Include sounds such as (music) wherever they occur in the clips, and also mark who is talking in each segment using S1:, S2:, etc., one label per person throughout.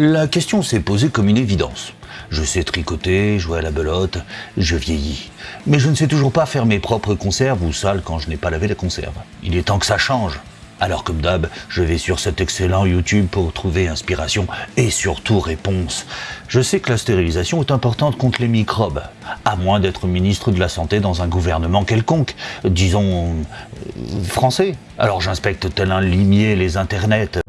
S1: La question s'est posée comme une évidence. Je sais tricoter, jouer à la belote, je vieillis. Mais je ne sais toujours pas faire mes propres conserves ou sales quand je n'ai pas lavé la conserve. Il est temps que ça change. Alors comme d'hab, je vais sur cet excellent YouTube pour trouver inspiration et surtout réponse. Je sais que la stérilisation est importante contre les microbes, à moins d'être ministre de la Santé dans un gouvernement quelconque, disons euh, français. Alors j'inspecte tel un limier les internets.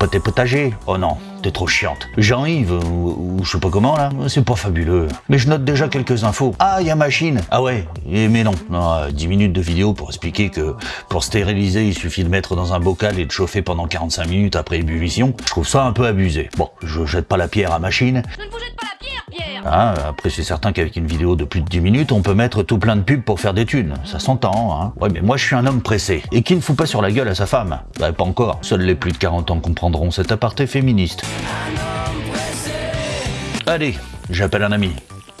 S1: Papoter potager Oh non, t'es trop chiante. Jean-Yves, ou, ou je sais pas comment là, c'est pas fabuleux. Mais je note déjà quelques infos. Ah, il y a machine Ah ouais, mais non. non euh, 10 minutes de vidéo pour expliquer que pour stériliser, il suffit de mettre dans un bocal et de chauffer pendant 45 minutes après ébullition. Je trouve ça un peu abusé. Bon, je jette pas la pierre à machine.
S2: Je ne vous jette pas la pierre, Pierre
S1: Ah, après c'est certain qu'avec une vidéo de plus de 10 minutes, on peut mettre tout plein de pubs pour faire des thunes. Ça s'entend, hein. Ouais, mais moi je suis un homme pressé. Et qui ne fout pas sur la gueule à sa femme? Bah pas encore. Seuls les plus de 40 ans comprendront cet aparté féministe. Allez, j'appelle un ami.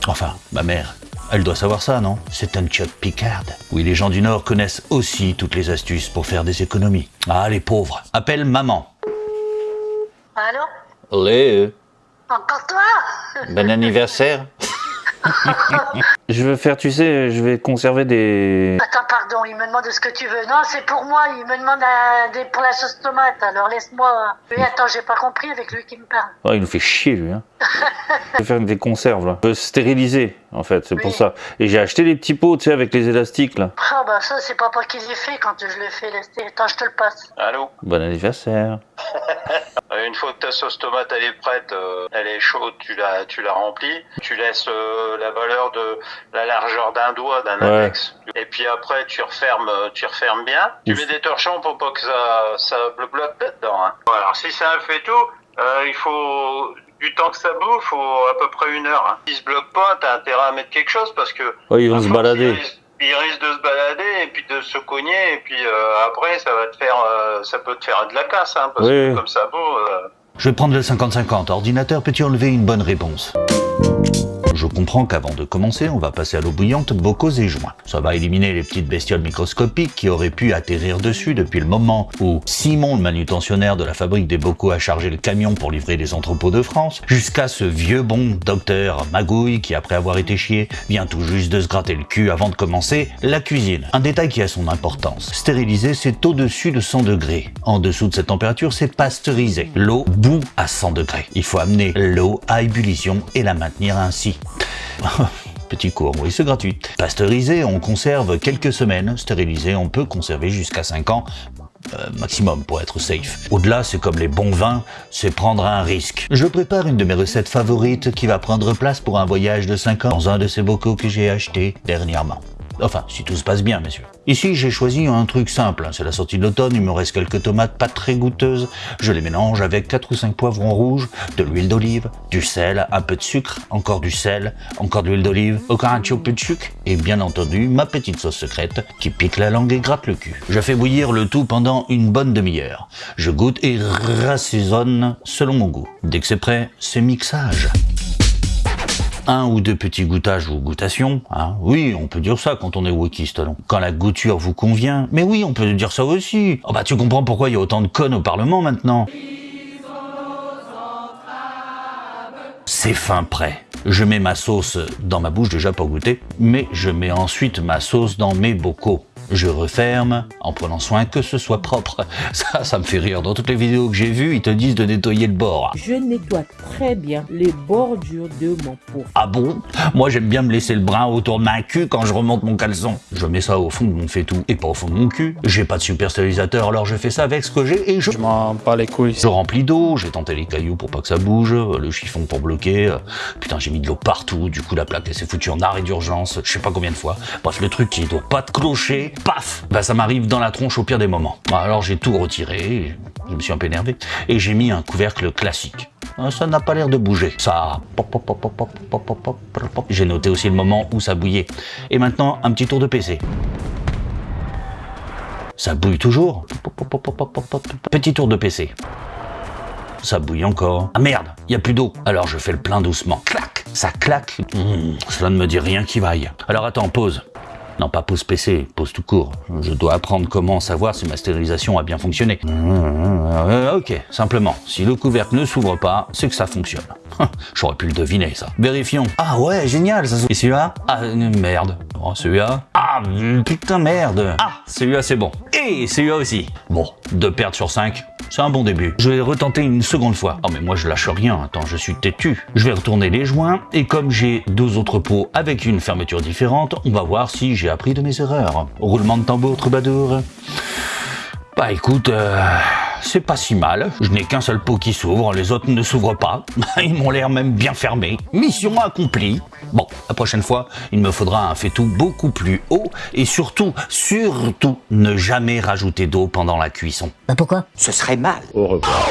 S1: Enfin, ma mère. Elle doit savoir ça, non? C'est un Chuck Picard. Oui, les gens du Nord connaissent aussi toutes les astuces pour faire des économies. Ah, les pauvres. Appelle maman.
S3: Allô?
S1: Allez,
S3: Encore toi?
S1: Bon anniversaire. (laughs)
S4: Je veux faire, tu sais, je vais conserver des...
S3: Attends, pardon, il me demande ce que tu veux. Non, c'est pour moi, il me demande des- pour la sauce tomate, alors laisse-moi... Oui, attends, j'ai pas compris avec lui qui me parle.
S4: Oh, il nous fait chier, lui. Hein. je veux faire des conserves, là. Je veux stériliser, en fait, c'est pour ça. Et j'ai acheté les petits pots, tu sais, avec les élastiques, là.
S3: Ah bah ça, c'est pas moi qui l'ai fait quand je fait. laisse- Attends, je te le passe.
S5: Allô?
S4: Bon anniversaire. (laughs)
S5: Euh, Une fois que ta sauce tomate elle est prête, euh, elle est chaude, tu la, tu la remplis, tu laisses euh, la valeur de la largeur d'un doigt, d'un
S4: Ouais.
S5: index, et puis après tu refermes, tu refermes bien. Tu mets des torchons pour pas que ça, ça bloque là-dedans. Hein. Voilà, alors si ça fait tout, euh, il faut du temps que ça bouffe, faut à peu près une heure. Hein. Si se bloque pas, t'as intérêt à mettre quelque chose parce que
S4: Oh, ils vont se balader.
S5: Il risque de se balader et puis de se cogner et puis euh, après ça va te faire, euh, ça peut te faire de la casse hein, parce
S4: Oui.
S5: que comme ça vaut. euh,
S1: Je vais prendre le 50-50. Ordinateur, peux-tu enlever une bonne réponse? Je comprends qu'avant de commencer, on va passer à l'eau bouillante, bocaux et joints. Ça va éliminer les petites bestioles microscopiques qui auraient pu atterrir dessus depuis le moment où Simon, le manutentionnaire de la fabrique des bocaux, a chargé le camion pour livrer les entrepôts de France, jusqu'à ce vieux bon docteur Magouille qui, après avoir été chié, vient tout juste de se gratter le cul avant de commencer la cuisine. Un détail qui a son importance. Stériliser, c'est au-dessus de 100 degrés. En dessous de cette température, c'est pasteuriser. L'eau bout à 100 degrés. Il faut amener l'eau à ébullition et la maintenir ainsi. (laughs) Petit cours, oui, c'est gratuit. Pasteuriser, on conserve quelques semaines. Stériliser, on peut conserver jusqu'à 5 ans. euh, maximum pour être safe. Au-delà, c'est comme les bons vins, c'est prendre un risque. Je prépare une de mes recettes favorites qui va prendre place pour un voyage de 5 ans dans un de ces bocaux que j'ai acheté dernièrement. Enfin, si tout se passe bien, messieurs. Ici, j'ai choisi un truc simple. hein. C'est la sortie de l'automne, il me reste quelques tomates pas très goûteuses. Je les mélange avec 4 ou 5 poivrons rouges, de l'huile d'olive, du sel, un peu de sucre, encore du sel, encore de l'huile d'olive, encore un petit peu de sucre, et bien entendu, ma petite sauce secrète qui pique la langue et gratte le cul. Je fais bouillir le tout pendant une bonne demi-heure. Je goûte et rassaisonne selon mon goût. Dès que c'est prêt, c'est mixage un ou deux petits goûtages ou goûtations. Hein. Oui, on peut dire ça quand on est wokiste. Quand la goûture vous convient. Mais oui, on peut dire ça aussi. Oh bah tu comprends pourquoi il y a autant de connes au Parlement maintenant. C'est fin prêt. Je mets ma sauce dans ma bouche déjà pour goûter, mais je mets ensuite ma sauce dans mes bocaux. Je referme en prenant soin que ce soit propre. (laughs) Ça, ça me fait rire. Dans toutes les vidéos que j'ai vues, ils te disent de nettoyer le bord.
S6: Je nettoie très bien les bordures de mon pot.
S1: Ah bon? Moi j'aime bien me laisser le brin autour de ma cul quand je remonte mon caleçon. Je mets ça au fond de mon faitout et pas au fond de mon cul. J'ai pas de super stérilisateur alors je fais ça avec ce que j'ai et je...
S7: Je m'en bats les couilles.
S1: Je remplis d'eau, j'ai tenté les cailloux pour pas que ça bouge, le chiffon pour bloquer. Putain, j'ai mis de l'eau partout, du coup la plaque elle s'est foutue en arrêt d'urgence, je sais pas combien de fois. Bref, le truc qui doit pas te clocher, paf, bah ça m'arrive dans la tronche au pire des moments. Alors j'ai tout retiré, je me suis un peu énervé, et j'ai mis un couvercle classique. Ça n'a pas l'air de bouger. Ça... J'ai noté aussi le moment où ça bouillait. Et maintenant, un petit tour de PC. Ça bouille toujours. Petit tour de PC. Ça bouille encore. Ah merde, il y a plus d'eau. Alors je fais le plein doucement. Clac, ça claque. Mmh, cela ne me dit rien qui vaille. Alors attends, pause. Non, pas pause PC, pause tout court. Je dois apprendre comment savoir si ma stérilisation a bien fonctionné. Euh, ok, simplement, si le couvercle ne s'ouvre pas, c'est que ça fonctionne. (laughs) J'aurais pu le deviner, ça. Vérifions. Ah ouais, génial, ça Et celui-là? Ah, euh, merde. Oh, celui-là Ah, putain, merde. Ah, celui-là, c'est bon. Et celui-là aussi. Bon, deux pertes sur 5, c'est un bon début. Je vais retenter une seconde fois. Oh mais moi je lâche rien, attends, je suis têtu. Je vais retourner les joints et comme j'ai deux autres pots avec une fermeture différente, on va voir si j'ai appris de mes erreurs. Roulement de tambour, troubadour. Bah écoute, euh, c'est pas si mal. Je n'ai qu'un seul pot qui s'ouvre, les autres ne s'ouvrent pas. (laughs) Ils m'ont l'air même bien fermés. Mission accomplie. Bon, la prochaine fois, il me faudra un faitout beaucoup plus haut et surtout, surtout, ne jamais rajouter d'eau pendant la cuisson.
S2: Bah pourquoi?
S7: Ce serait mal.
S4: Au revoir.